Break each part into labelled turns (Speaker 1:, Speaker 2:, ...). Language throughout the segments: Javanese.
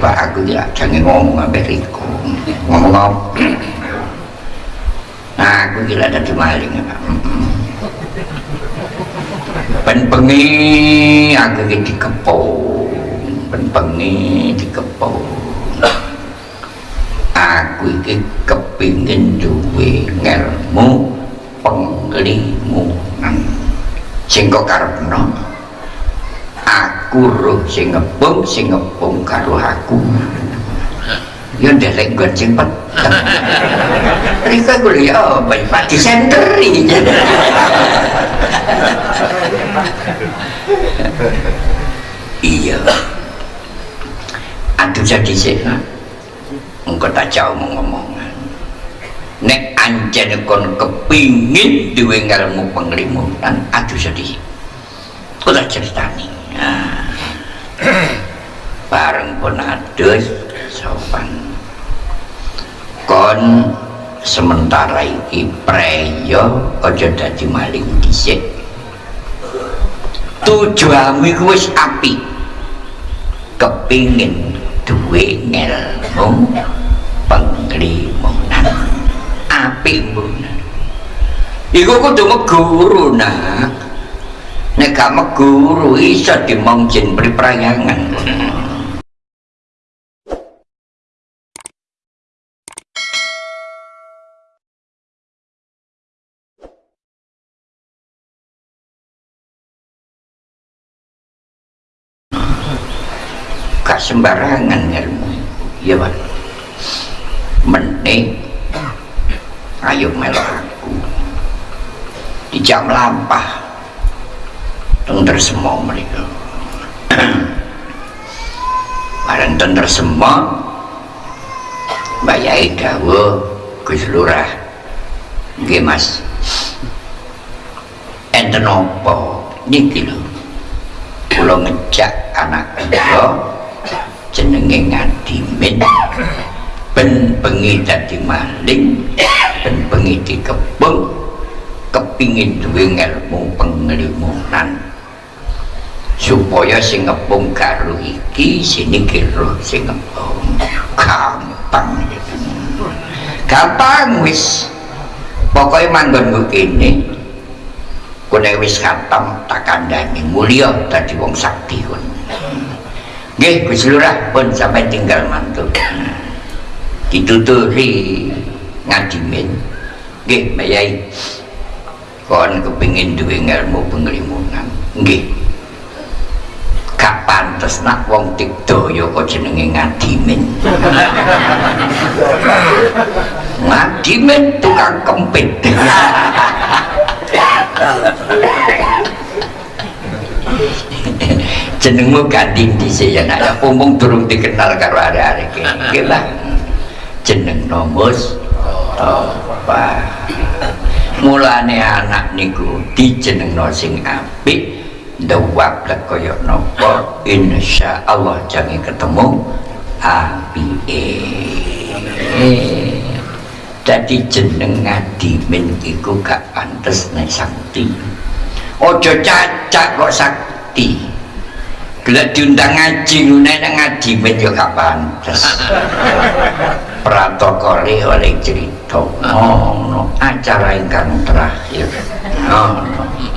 Speaker 1: Pak aku ya jangan ngomong sampai Riko. Ngomong apa? Nah aku gila tadi maling ya Pak. Ben bengi aku iki dikepung. Ben bengi dikepung. Aku iki kepingin duwe ngelmu penglimunan sing kok karepno aku roh sing ngebung sing ngebung karo aku. Ya ndelek gon sing peteng rika kuliah apa Pak? Disenteri. Iya. Aduh jadi sih engkau tak jauh ngomong nek anjane kon kepingin duwe ilmu penglimutan aduh sedih aku tak ceritani. bareng pun adus sopan. Kon sementara iki preyo aja dadi maling dhisik. Tujuanmu iku wis apik. Kepingin duwe ilmu penglimunan apik mbuna iku kudu meguru nak nek gak meguru iso dimong jin sembarangan ilmu. Iya pak. Menik. Ayo melok aku. Di jam lampah tenter semua mereka barang tenter semua bayai dawa Gus Lurah. Nggih Mas. Enten apa? Niki lho. Kula ngejak anak kula jenenge ngadimin ben bengi dadi maling ben bengi dikebung kepingin duwe ilmu penglimunan supaya sing ngepung karo iki sini kira sing ngepung. Gampang. Gampang wis. Pokoknya manggon gue kini kune wis khatam tak kandani mulia tadi wong sakti nggih Gus Lurah pun sampai tinggal mantu dituturi ngadimin nggih Mbak Yai. Kon kepingin duwe ilmu penglimunan nggih gak pantes nak wong tikdaya kok jenenge ngadimin ngadimin tukang kempit. Jenengmu gading dhisik ya nak umum durung dikenal karo arek-arek iki lah. Jeneng nomus apa mulane anak niku dijenengno sing apik dewap lek kaya napa insyaallah jange ketemu. Apike dadi jeneng ngadimin iku gak pantes nek sakti. Ojo cacak kok sakti. Gelek diundang ngaji ngene ngaji men yo gak pantes. Protokole oleh cerita. Ngono. Acara ingkang terakhir. Ngono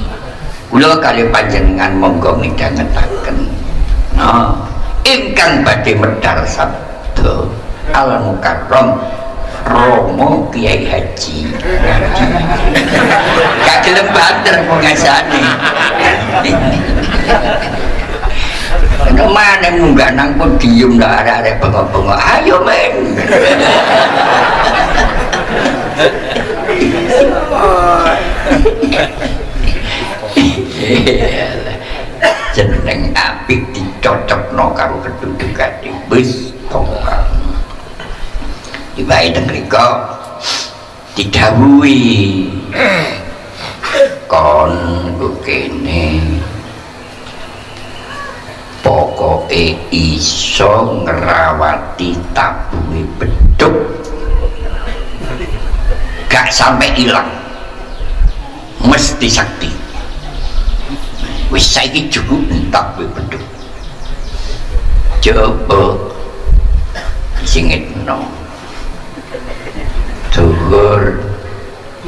Speaker 1: kula kali panjenengan monggo midhangetaken. No ingkang badhe medhar sabda al mukarram Romo Kiai Haji. Gak gelem banter pengasane kemana munggah nang pun diem lah ada-ada bengok-bengok. Ayo men jeneng apik dicocok no karo kedudukan di bus tongkang. Dibayi dengriko didawui kon kene. Pokoke iso ngerawati tabungi beduk gak sampai hilang mesti sakti wis saiki cukup entak beduk coba. Dino dhuwur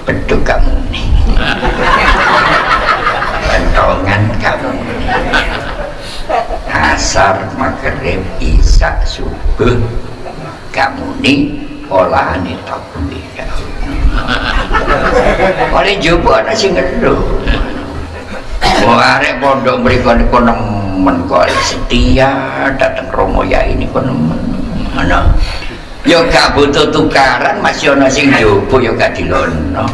Speaker 1: beduk kamu nih kentongan kamu asar maghrib isak subuh. Kamu nih olahan itu. Oleh jumpa ada sing ngeluh mau arek pondok mereka ini nemen kok. Setia datang romo ya ini kok nemen. Mana ya gak butuh tukaran masih ada sing jumpa ya gak dilono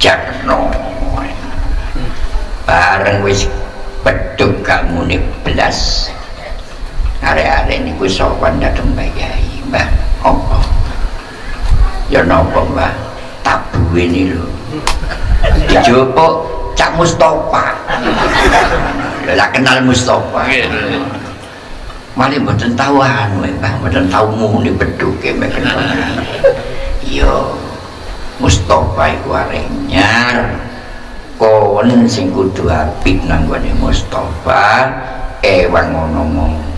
Speaker 1: jarno. Bareng wis beduk kamu nih belas arek-arek ini ku sopan datang bayai mbah apa? Ya nopo mbah? Tabu ini lho. Dijupuk Cak Mustafa. Lah kenal Mustafa. Malah mboten tahu anu mbah mboten tahu muni beduke mek yo Mustafa iku arek nyar. Kon sing kudu apik nang gone Mustafa. Ewang ngono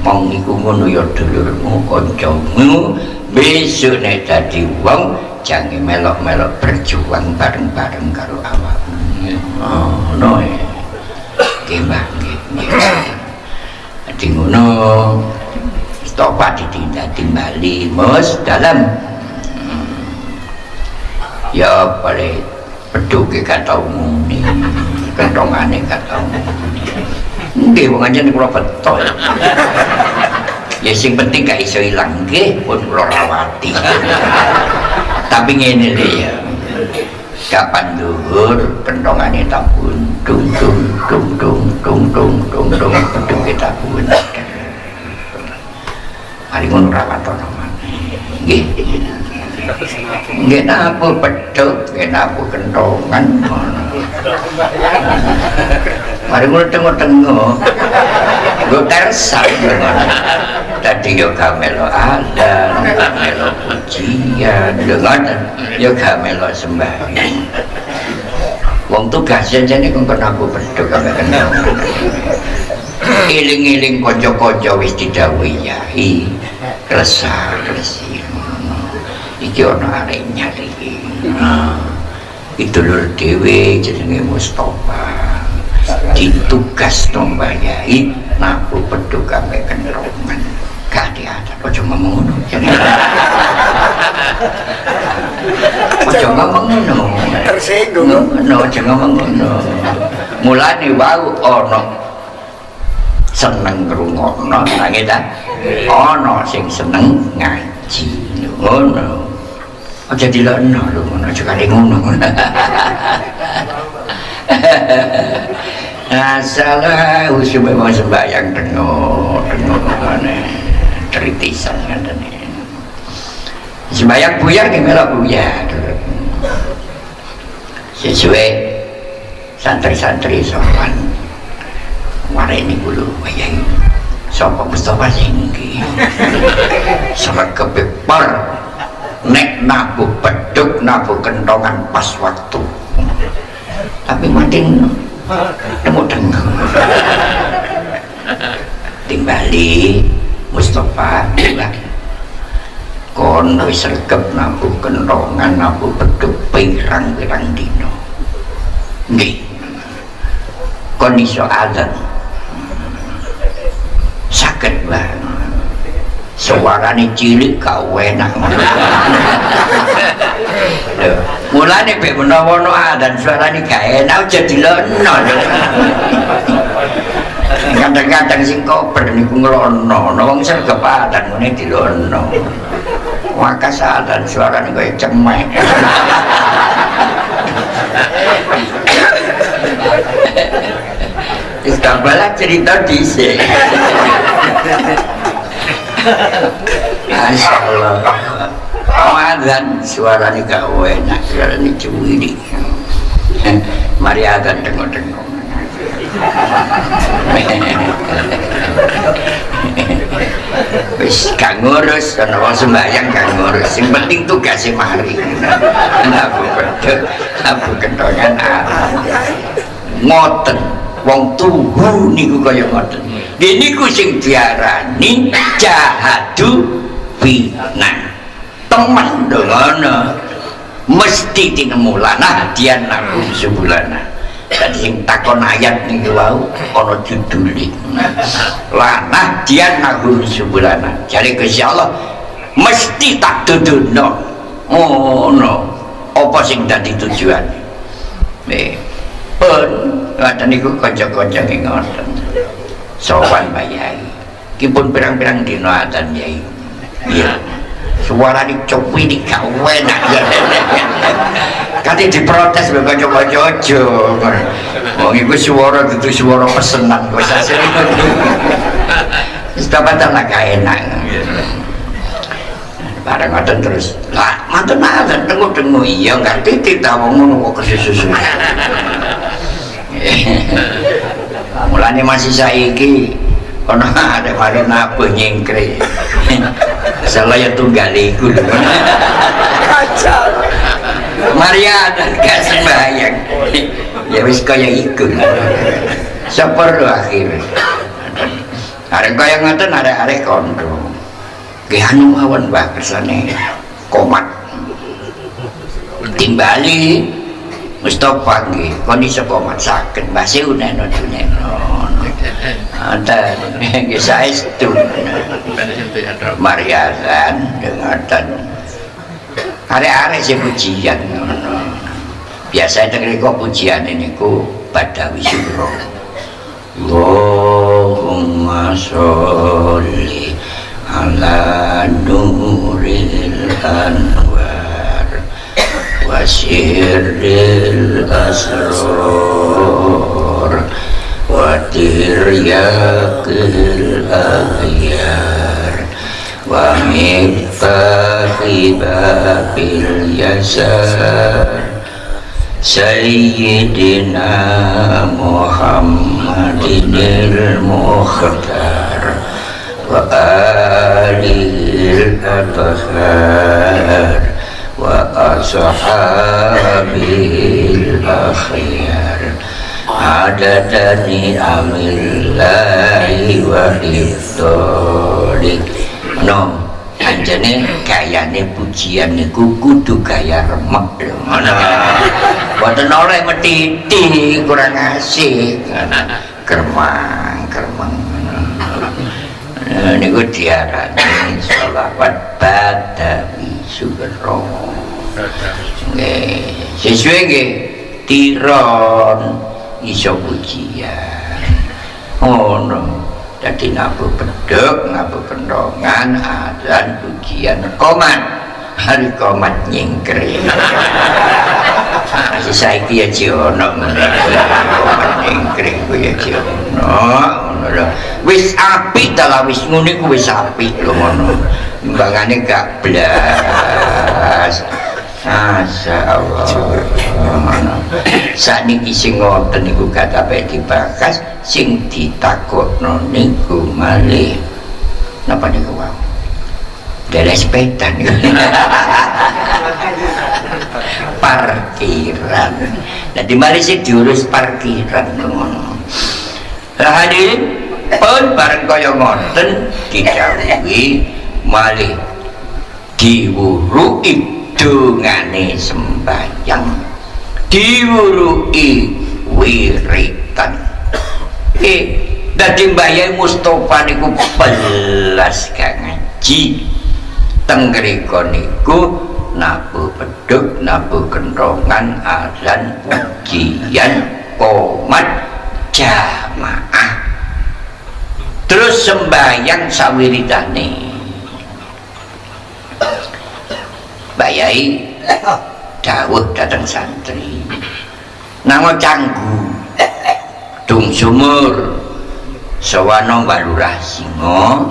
Speaker 1: mong iku ngono ya dulurmu kancamu besok nek dadi wong jange melok-melok berjuang bareng-bareng karo oh no e ngono stopa ditindak timbali mus dalam ya boleh peduke kata umum kentongane kata umum Nggih wong anjen kula beto. Ya sing penting gak iso ilang nggih pun kula rawati. Tapi ngene lho ya. Kapan dhuwur pentongane tabun dung dung dung dung dung dung dung dung dung kita pun. Mari ngono rawatono Nggih. Nggih napa pedhot, nggih napa kentongan. Mari ngono tengok-tengok. Gue tersak tadi yo kamelo adan kamelo pujian dengan yo kamelo sembahyang Wong tugas aja nih kau pernah gue berdua kau kenal. Iling-iling kocok-kocok wis didhawuhi ya, resah resi. Iki ana arek nyari Itu lur dhewe jenenge Mustofa Mustafa. Ditugas nombanya naku ngaku berdua kau kenal. Gak diadat ojo ngomong ngono ojo ngomong ngono.
Speaker 2: Tersinggung.
Speaker 1: Ngono ojo ngomong ngono. Mulane wau ana seneng ngrungokno nanging ta? Ana sing seneng ngaji ngono. Aja dilokno lho ngono aja kali ngono Asalah usum memang sembahyang tengok tengok mana kritisan ngeten iki. Sembayang buya ki melok buya. Sesuai santri-santri sopan. Mari ini dulu, bayang. Sopo Mustafa singgi. Sama kepepar. Nek nabu peduk, nabu kentongan pas waktu. Tapi mati nemu dengung. Timbali. Timbali. Mustafa juga kon wis regep nabu kentongan nabu beduk pirang-pirang dino nggih. Kon iso azan sakit banget. Suarane cilik gak enak. Mulane mek menawa ono adan suarane gak enak jadi lono kadang-kadang sing kober niku ngelono. Wong sergap adan ngene dilono. Wakas adan suarane kaya cemek. Wis gambalah cerita dhisik. Masya Allah Ramadan suaranya gak enak suaranya cuwiri. Mari akan tengok-tengok wis gak ngurus ana wong sembahyang gak ngurus. Sing penting tugasnya mari. Aku bedhe aku kentongan ngoten wong tuhu niku kaya ngoten. Niku sing diarani jahadu bina teman dengan mesti tinemu lana dia nakum sebulana dan sing takon ayat nih wau ono juduli lana dia nakum sebulana jadi kesya Allah mesti tak oh no apa sing tadi tujuan? Eh pun ngaten niku kanca-kanca ngoten. Sowan bayai kipun pirang-pirang dina atan yai. Iya suara dicopi di kawen kati diprotes lho kanca-kanca aja wong iku suara itu suara pesenan kok sasir wis dapat tak enak. Bareng ngoten terus. Lah manten manten tengok-tengok. Iya ngerti tidak wong ngono kok kesusu mulanya masih saiki kono ada mari napa nyengkre salah ya tunggal iku kacau. Maria gak sembahyang. Ya wis kaya iku. Seper akhir ada kaya ngoten ada kondo. Ke anu mawon mbah kersane. Komat. Timbali Mustafa nggih. Kon iso komat saged Mbah Seuneno duneno ada nggih saestu Mariasan dengaran arek-arek sing pujian biasa dengerin kok pujian ini ku Badawi Suro. Allahumma sholli ala nuril anwar wa sirril asrar ودرياقه الأغيار ومفتاح باب اليسار سيدنا محمد المختار وآله الأطهار وأصحابه الأخيار athar wa ashabihil akhyar adadani amillahi wa no anjane gayane pujian niku kudu gaya remek lho. Ngono. Boten oleh metiti kurang asik. Germang germang niku diarani sholawat badawi sugero. Nggih. Sesuai nggih tiron iso pujian. Ngono. Jadi nabu beduk, nabu pendongan, azan, pujian, komat. Hari komat nyingkri. Masih saiki ya ciono komat nyingkri ku ya ciono wis api dalam wis nguni wis api lho ngono. Imbangane gak blas Masya Allah saat ini sing ngoten niku kata baik dibakas sing ditakutno niku malih. Napa niku wow dari sepeda niku parkiran jadi mari sih diurus parkiran ngono. Lah hadirin pun bareng kaya ngoten didhawuhi malih diwuruki dungane sembahyang diwurui wiritan. Eh dadi mbayai Mustafa niku belas ngaji. Tenggeriko niku nabu beduk nabu kendrongan azan pujian komat jamaah. Terus sembahyang sawiritane bayai dawuh datang santri. Nama canggu. Dung sumur. Sawano balurah singo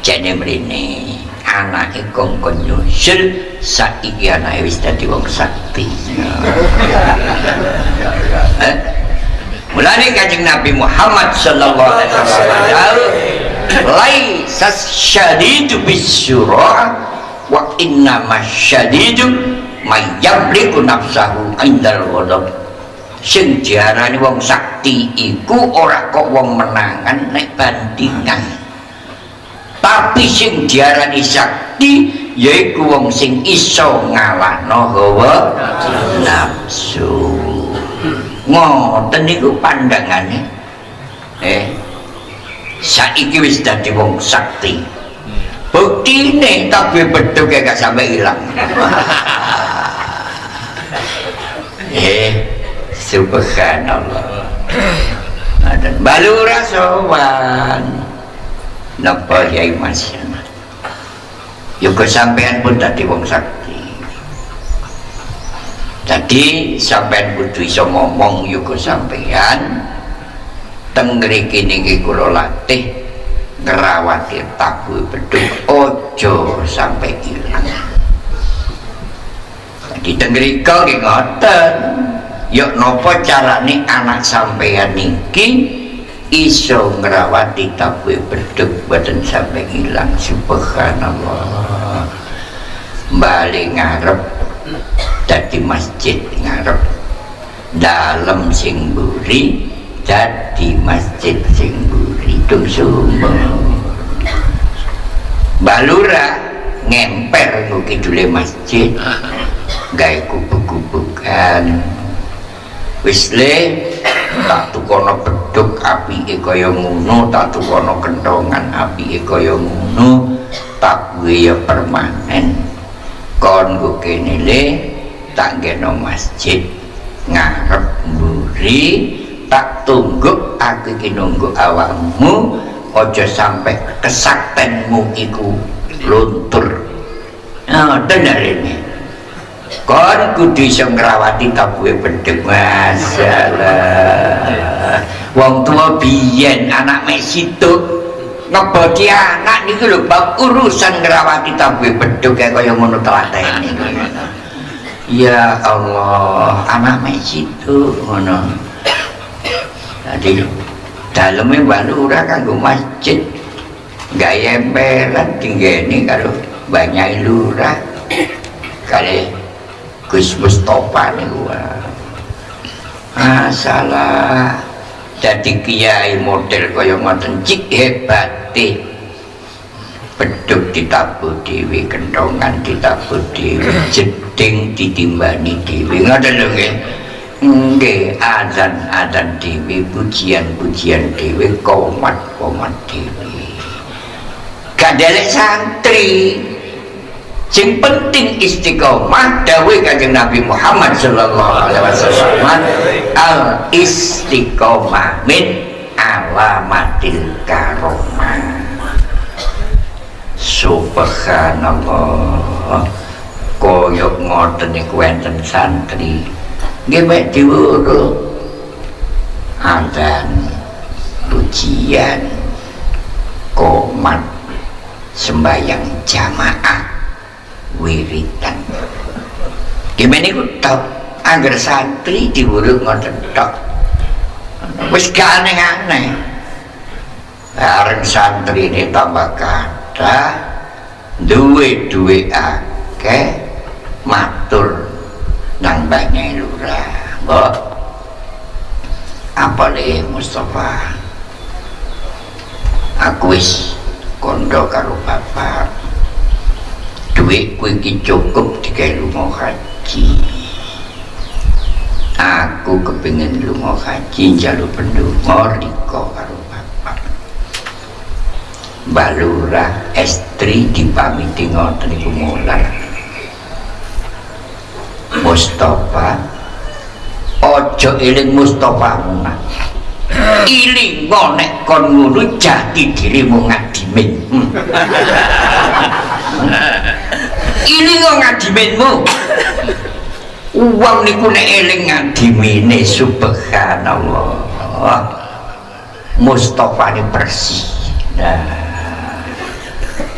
Speaker 1: jane mrene anake kongkon nyusul saiki anake wis dadi wong sakti. Eh? mulane kanjeng Nabi Muhammad sallallahu alaihi wasallam laisa syadidu bisyura wa inna masyadidu mayyamliku nafsahu indal ghadab. Sing diarani wong sakti iku ora kok wong menangan nek bandingan. Tapi sing diarani sakti yaiku wong sing iso ngalahno hawa nafsu. Ngoten niku pandangane eh saiki wis dadi wong sakti buktine tapi beduk gak sampai hilang eh subhanallah. Dan balu rasawan napa yai mas? Yuk sampean pun tadi wong sakti. Jadi sampean kudu iso ngomong yuk sampean. Tenggeri kini kula latih ngerawati tabu beduk. Ojo sampai hilang. Jadi tenggeri kau ngoten. Yuk nopo cara nih anak sampean niki? Iso ngerawati tabu beduk badan sampai hilang. Subhanallah. Balik ngarep jadi masjid ngarep. Dalam sing buri jadi masjid sing buri tung sumber balura ngemper nguki dule masjid. Gaya kubuk-kubukan wis le tak tukono beduk api e kaya ngono tak tukono kentongan api e kaya ngono tak ya permanen. Kon kene le tak geno masjid ngarep mburi tak tunggu aku iki nunggu awakmu aja sampai kesaktenmu iku luntur. Nah bener ini kon kudu iso ngrawati tabuhe bedhek masalah wong tua biyen anak mek situ ngebodi anak niku lho bab urusan ngrawati tabuhe bedhek kaya ngono telatene ya Allah anak mek situ ngono jadi dalamnya balura kanggo masjid. Gaya emperan tinggi ini kalau banyak lurah. Kali Gus Mustafa nih gua masalah. Jadi kiai model kaya ngoten cik hebat beduk ditabuh dewi kendongan ditabuh dewi jeding ditimbani ngoten lho nggih nggih azan-azan dewi pujian-pujian dewi komat-komat dewi kadelek santri. Sing penting istiqomah dawe kanjeng Nabi Muhammad sallallahu alaihi wasallam al istiqomah min alamatil karomah. Subhanallah. Koyok ngoten niku enten santri nggih mek diwuru azan pujian komat sembahyang jamaah wiridan. Gimana itu tau agar santri diwuru ngoten tok. Wis gak aneh-aneh. Bareng santri ini tambah kata duwe-duwe akeh matur nang banyak lurah mbok apa le Mustafa? Aku wis kondo karo bapak. Duitku iki cukup digawe lunga haji. Aku kepingin lunga haji njaluk pendonga riko karo bapak. Balura estri dipamiti ngoten iku mular Mustafa ojo iling Mustafa munah. Iling nek kon ngono jati dirimu ngadimin hmm. iling ngadiminmu uang niku nek eling ngadimine subhanallah. Mustafa ini bersih. Nah.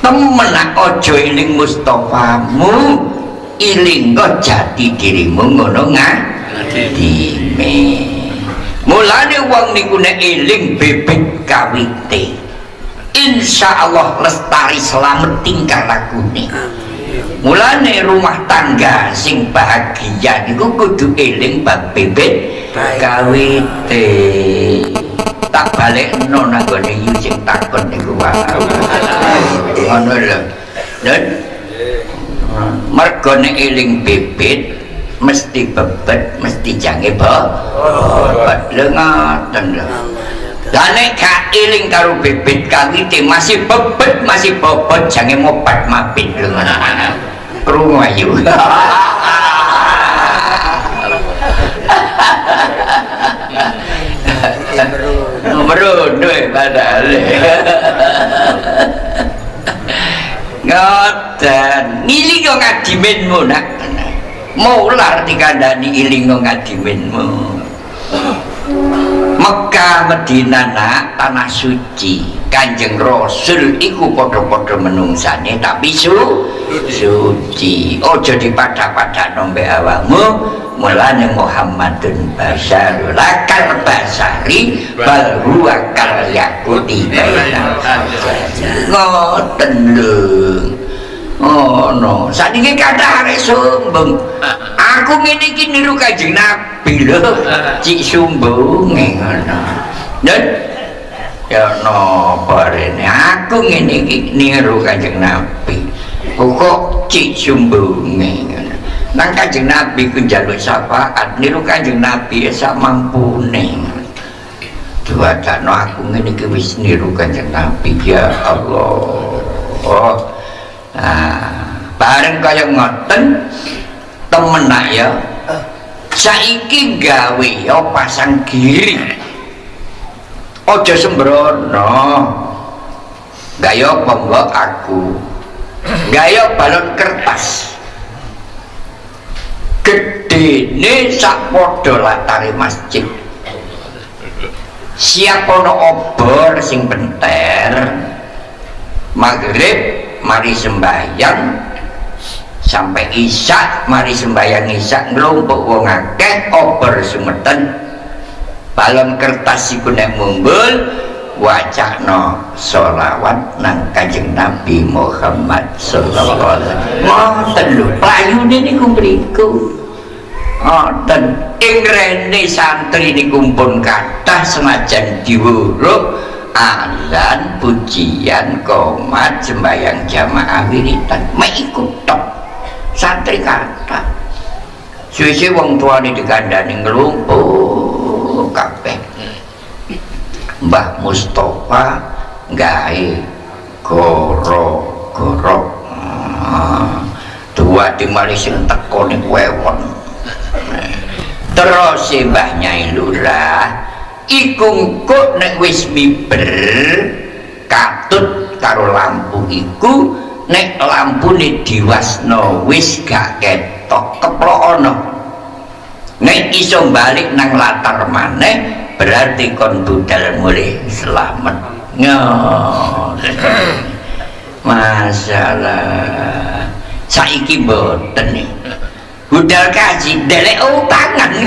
Speaker 1: Temen ojo iling Mustafamu iling jati dirimu ngono ngadime mulane wong niku nek eling bebek kawite. Insyaallah lestari selamat tingkah lakune mulane rumah tangga sing bahagia niku kudu eling bab bebek kawite. Tak balekno nang gone yu sing takon niku wae ngono lho. Dan mergo nek eling bibit mesti bebet mesti jange bo lho ngoten lho. Lah gak eling karo bibit kawite masih bebet masih bobot jange mobat mabit lho. Ngono krungu ayu. Merunduk padahal ngoten ngilingo ngadiminmu nak? Mular dikandani ilingo ngadiminmu Mekah Medina nak? Tanah suci Kanjeng Rasul iku podo-podo menungsane tapi su suci. Ojo dipada-pada nombe awamu mulane Muhammadun Basarul lakal basari bal huwa kal yakuti ngoten lho. Oh no, saat ini kata hari sombong Aku ini iki niru kajing nabi lho. Cik sombong Dan Ya no, ini Aku ini niru kajing nabi. Kok cik sombong Nang kajing nabi ku jaluk syafaat Niru kajing nabi sak mampu nih Dua no aku ini wis niru kajing nabi Ya Allah. Oh Nah, bareng kaya ngoten temen nak ya. Saiki gawe ya pasang giri. Aja sembrono. Gaya pembawa aku. Gaya balon kertas. Gedene sak padha latare masjid. Siap ono obor sing benter. Maghrib mari sembahyang sampai isak mari sembahyang isak ngelompok wong akeh oper sumeten balon kertas iku nek mumbul wacana sholawat nang kanjeng Nabi Muhammad sallallahu alaihi wasallam. Niku mriku. Ngoten ing rene santri niku pun kathah senajan diwuruh azan pujian komat sembahyang jamaah wiritan ikut tok santri kata suwe wong tua ini dikandani ngelumpuh kabeh. Mbah Mustafa gawe goro goro ah, dua di Malaysia teko nih wewon. Terus Mbah Nyai Lurah iku kok nek wis miber katut karo lampu iku nek lampu ini diwasno wis gak ketok keplokono nek iso balik nang latar maneh berarti kon budal mulai selamat masalah. Saiki boten nih. Budal kaji delek utangan.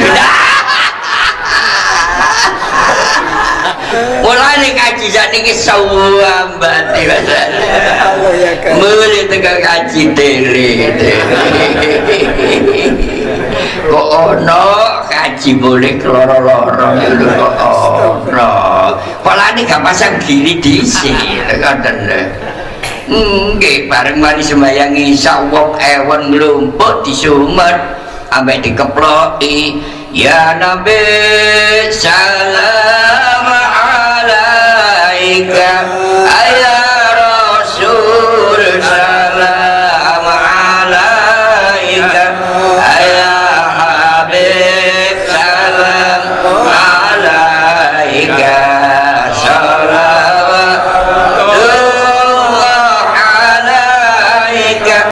Speaker 1: Mulane kaji sakniki sawambati Allah ya kan mulai tekan kaji dele kok ono kaji boleh keloro-loro. Kok ono polane gak pasang gini diisi ngoten nggih bareng mari sembayang isa wong ewen nglumpuk disumet ambek dikeploki ya nabi salam